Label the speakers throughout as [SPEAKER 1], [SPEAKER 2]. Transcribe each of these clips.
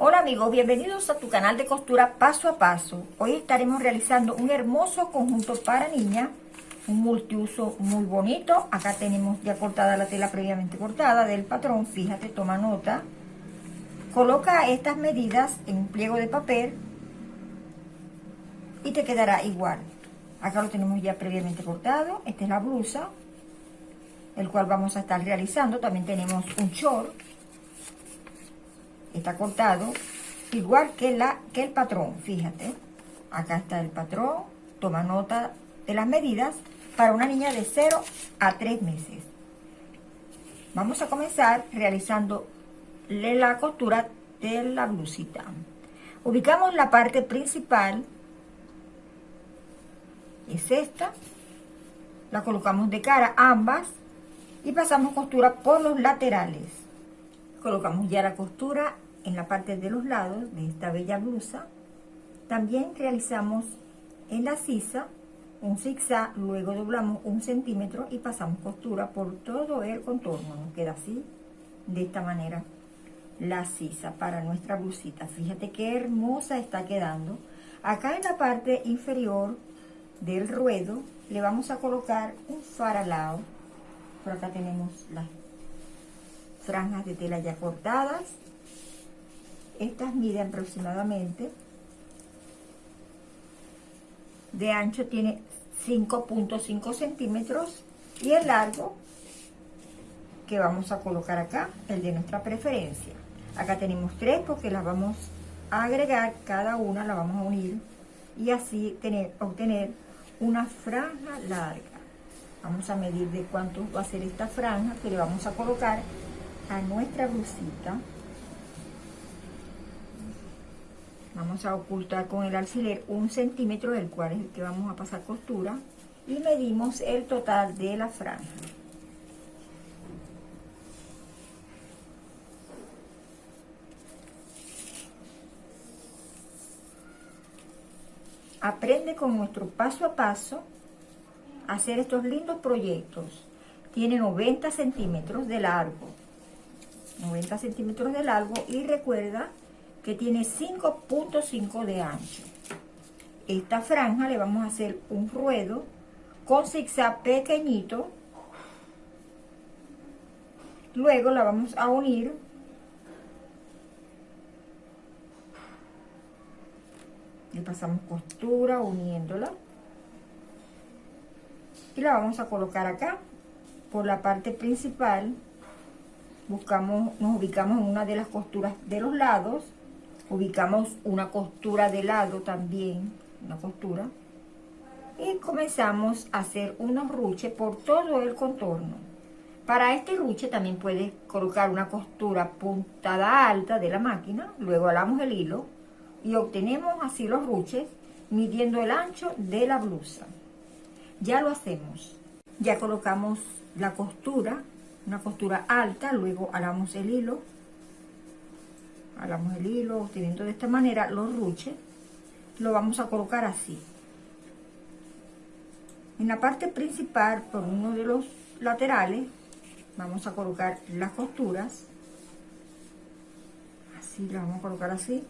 [SPEAKER 1] Hola amigos, bienvenidos a tu canal de costura paso a paso. Hoy estaremos realizando un hermoso conjunto para niña, un multiuso muy bonito. Acá tenemos ya cortada la tela previamente cortada del patrón, fíjate, toma nota. Coloca estas medidas en un pliego de papel y te quedará igual. Acá lo tenemos ya previamente cortado, esta es la blusa, el cual vamos a estar realizando. También tenemos un short está cortado igual que, la, que el patrón, fíjate. Acá está el patrón, toma nota de las medidas para una niña de 0 a 3 meses. Vamos a comenzar realizando la costura de la blusita. Ubicamos la parte principal, es esta, la colocamos de cara ambas y pasamos costura por los laterales. Colocamos ya la costura en la parte de los lados de esta bella blusa. También realizamos en la sisa un zigzag, luego doblamos un centímetro y pasamos costura por todo el contorno. Nos queda así, de esta manera, la sisa para nuestra blusita. Fíjate qué hermosa está quedando. Acá en la parte inferior del ruedo le vamos a colocar un faralao. Por acá tenemos las franjas de tela ya cortadas. Estas miden aproximadamente. De ancho tiene 5.5 centímetros y el largo que vamos a colocar acá, el de nuestra preferencia. Acá tenemos tres porque las vamos a agregar, cada una la vamos a unir y así tener, obtener una franja larga. Vamos a medir de cuánto va a ser esta franja que le vamos a colocar a nuestra blusita. Vamos a ocultar con el alfiler un centímetro, del cual es el que vamos a pasar costura. Y medimos el total de la franja. Aprende con nuestro paso a paso a hacer estos lindos proyectos. Tiene 90 centímetros de largo, 90 centímetros de largo y recuerda que tiene 5.5 de ancho. Esta franja le vamos a hacer un ruedo con zigzag pequeñito. Luego la vamos a unir le pasamos costura uniéndola y la vamos a colocar acá por la parte principal buscamos, nos ubicamos en una de las costuras de los lados, ubicamos una costura de lado también, una costura, y comenzamos a hacer unos ruches por todo el contorno. Para este ruche también puedes colocar una costura puntada alta de la máquina, luego alamos el hilo y obtenemos así los ruches midiendo el ancho de la blusa. Ya lo hacemos. Ya colocamos la costura una costura alta, luego alamos el hilo, alamos el hilo, obteniendo de esta manera los ruches, lo vamos a colocar así. En la parte principal, por uno de los laterales, vamos a colocar las costuras, así las vamos a colocar así,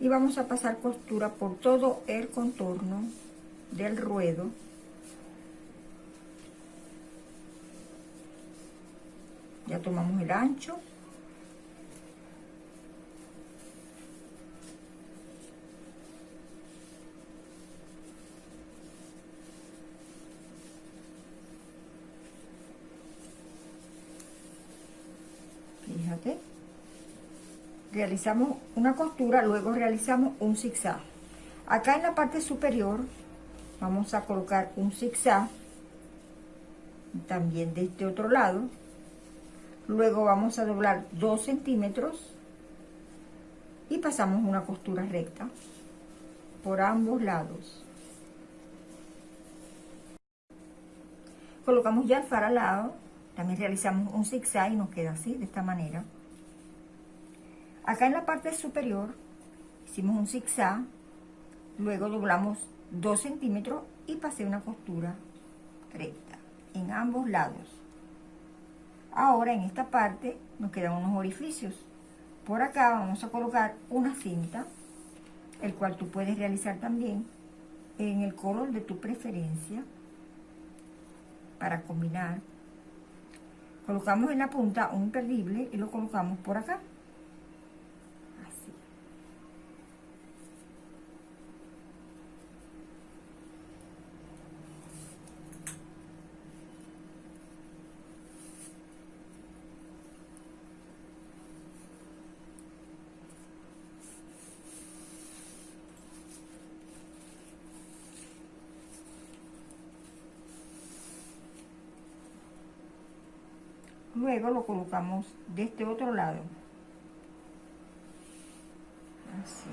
[SPEAKER 1] y vamos a pasar costura por todo el contorno del ruedo tomamos el ancho. Fíjate. Realizamos una costura luego realizamos un zigzag. Acá en la parte superior vamos a colocar un zigzag también de este otro lado Luego vamos a doblar 2 centímetros y pasamos una costura recta por ambos lados. Colocamos ya el faralado, también realizamos un zigzag y nos queda así, de esta manera. Acá en la parte superior hicimos un zigzag, luego doblamos 2 centímetros y pasé una costura recta en ambos lados. Ahora en esta parte nos quedan unos orificios. Por acá vamos a colocar una cinta, el cual tú puedes realizar también en el color de tu preferencia para combinar. Colocamos en la punta un imperdible y lo colocamos por acá. Luego lo colocamos de este otro lado. Así.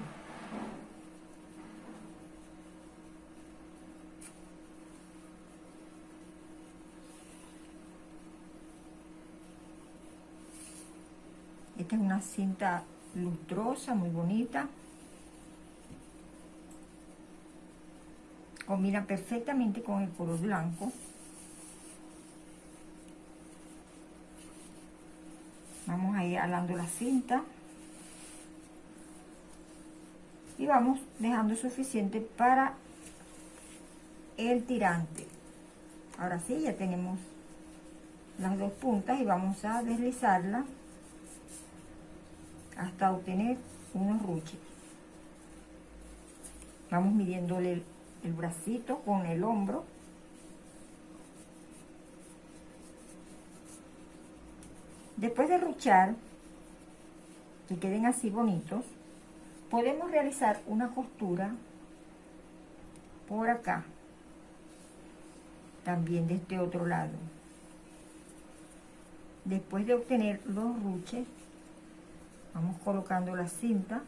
[SPEAKER 1] Esta es una cinta lustrosa, muy bonita. Combina perfectamente con el color blanco. Vamos a alando la cinta. Y vamos dejando suficiente para el tirante. Ahora sí, ya tenemos las dos puntas y vamos a deslizarla hasta obtener unos ruches. Vamos midiéndole el bracito con el hombro Después de ruchar, que queden así bonitos, podemos realizar una costura por acá, también de este otro lado. Después de obtener los ruches, vamos colocando la cinta.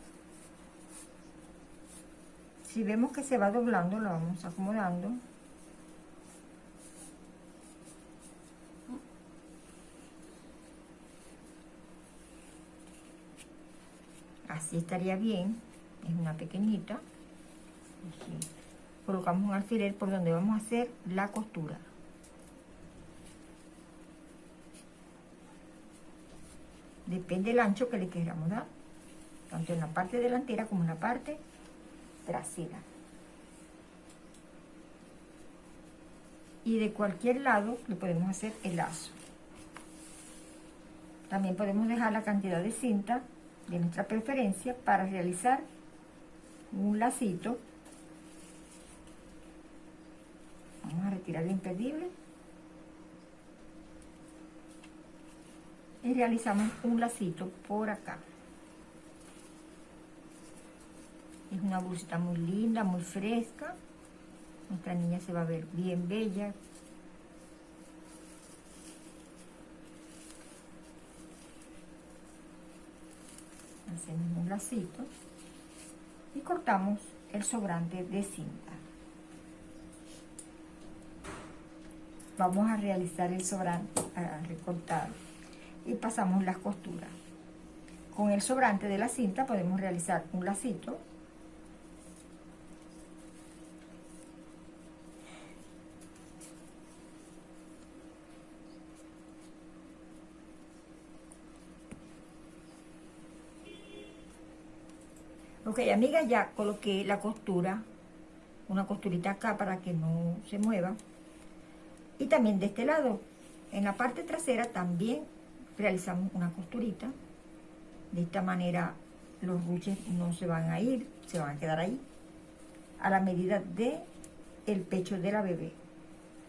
[SPEAKER 1] Si vemos que se va doblando, la vamos acomodando así estaría bien es una pequeñita. Colocamos un alfiler por donde vamos a hacer la costura. Depende del ancho que le queramos dar tanto en la parte delantera como en la parte trasera. Y de cualquier lado le podemos hacer el lazo. También podemos dejar la cantidad de cinta de nuestra preferencia para realizar un lacito. Vamos a retirar el impedible. Y realizamos un lacito por acá. Es una bolsita muy linda, muy fresca. Nuestra niña se va a ver bien bella, hacemos un lacito y cortamos el sobrante de cinta. Vamos a realizar el sobrante, a recortar y pasamos las costuras. Con el sobrante de la cinta podemos realizar un lacito Ok, amiga, ya coloqué la costura, una costurita acá para que no se mueva. Y también de este lado, en la parte trasera también realizamos una costurita. De esta manera los ruches no se van a ir, se van a quedar ahí. A la medida de el pecho de la bebé.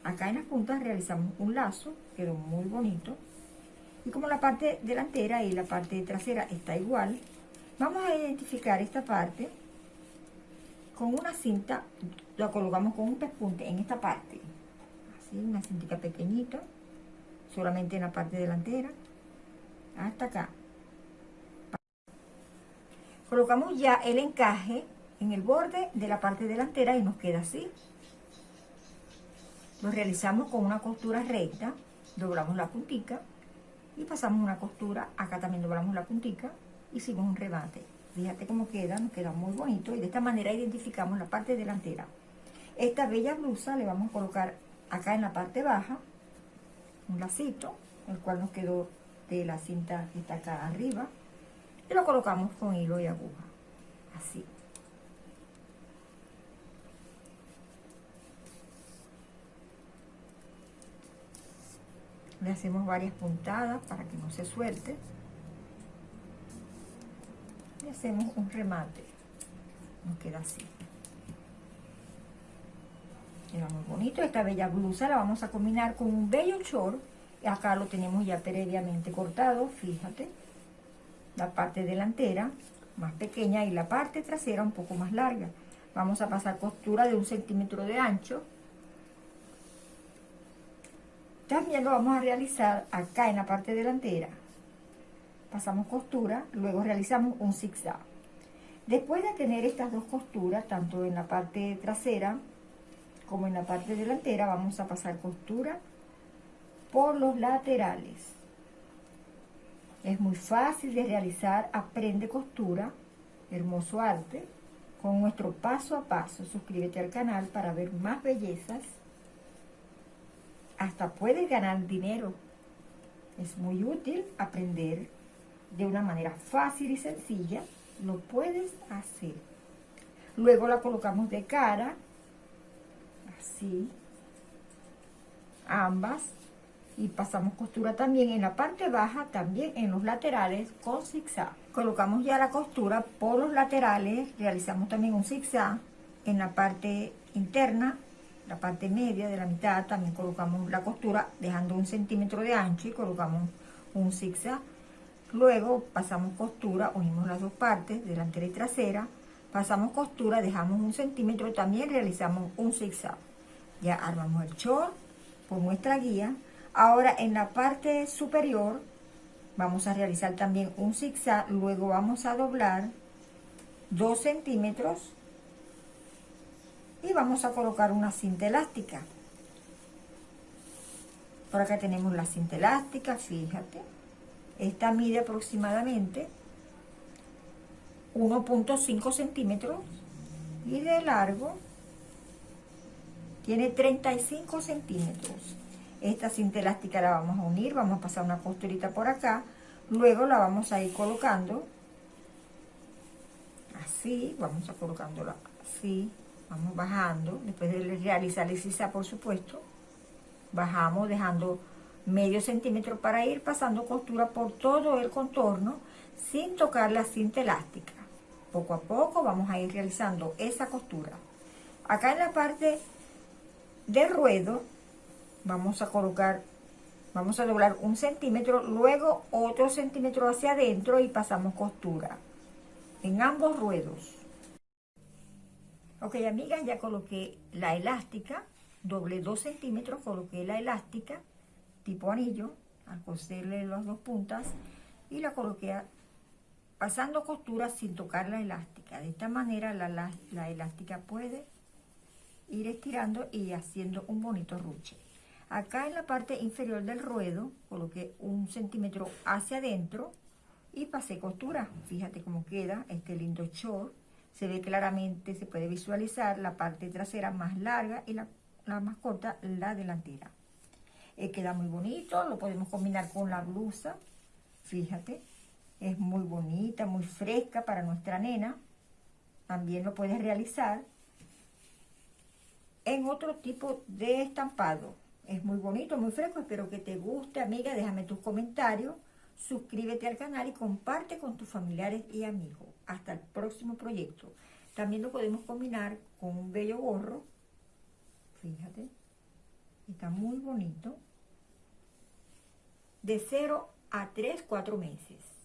[SPEAKER 1] Acá en las puntas realizamos un lazo, quedó muy bonito. Y como la parte delantera y la parte trasera está igual, Vamos a identificar esta parte con una cinta, la colocamos con un pespunte en esta parte. Así, una cintita pequeñita, solamente en la parte delantera, hasta acá. Colocamos ya el encaje en el borde de la parte delantera y nos queda así. Lo realizamos con una costura recta, doblamos la puntica y pasamos una costura, acá también doblamos la puntica hicimos un rebate. Fíjate cómo queda, nos queda muy bonito y de esta manera identificamos la parte delantera. Esta bella blusa le vamos a colocar acá en la parte baja un lacito, el cual nos quedó de la cinta que está acá arriba y lo colocamos con hilo y aguja, así. Le hacemos varias puntadas para que no se suelte. Hacemos un remate. Nos queda así. Queda muy bonito. Esta bella blusa la vamos a combinar con un bello short. Acá lo tenemos ya previamente cortado, fíjate. La parte delantera más pequeña y la parte trasera un poco más larga. Vamos a pasar costura de un centímetro de ancho también lo vamos a realizar acá en la parte delantera. Pasamos costura, luego realizamos un zigzag. Después de tener estas dos costuras, tanto en la parte trasera como en la parte delantera, vamos a pasar costura por los laterales. Es muy fácil de realizar, aprende costura, hermoso arte, con nuestro paso a paso. Suscríbete al canal para ver más bellezas hasta puedes ganar dinero. Es muy útil aprender de una manera fácil y sencilla. Lo puedes hacer. Luego la colocamos de cara, así, ambas, y pasamos costura también en la parte baja, también en los laterales con zigzag. Colocamos ya la costura por los laterales, realizamos también un zigzag en la parte interna la parte media de la mitad también colocamos la costura dejando un centímetro de ancho y colocamos un zigzag luego pasamos costura unimos las dos partes delantera y trasera. Pasamos costura dejamos un centímetro también realizamos un zigzag. Ya armamos el short por nuestra guía. Ahora en la parte superior vamos a realizar también un zigzag. Luego vamos a doblar dos centímetros y vamos a colocar una cinta elástica. Por acá tenemos la cinta elástica fíjate esta mide aproximadamente 1.5 centímetros y de largo tiene 35 centímetros. Esta cinta elástica la vamos a unir vamos a pasar una costurita por acá luego la vamos a ir colocando así vamos a colocándola así vamos bajando, después de realizar el sisa por supuesto, bajamos dejando medio centímetro para ir pasando costura por todo el contorno sin tocar la cinta elástica. Poco a poco vamos a ir realizando esa costura. Acá en la parte de ruedo vamos a colocar, vamos a doblar un centímetro, luego otro centímetro hacia adentro y pasamos costura en ambos ruedos. Ok, amigas, ya coloqué la elástica, doble 2 centímetros, coloqué la elástica, tipo anillo, al coserle las dos puntas, y la coloqué pasando costura sin tocar la elástica. De esta manera la, la elástica puede ir estirando y haciendo un bonito ruche. Acá en la parte inferior del ruedo, coloqué un centímetro hacia adentro y pasé costura. Fíjate cómo queda este lindo short se ve claramente, se puede visualizar la parte trasera más larga y la, más corta, la delantera. Eh, queda muy bonito, lo podemos combinar con la blusa, fíjate, es muy bonita, muy fresca para nuestra nena. También lo puedes realizar en otro tipo de estampado. Es muy bonito, muy fresco, espero que te guste, amiga, déjame tus comentarios suscríbete al canal y comparte con tus familiares y amigos. Hasta el próximo proyecto. También lo podemos combinar con un bello gorro. Fíjate. Está muy bonito. De 0 a 3, 4 meses.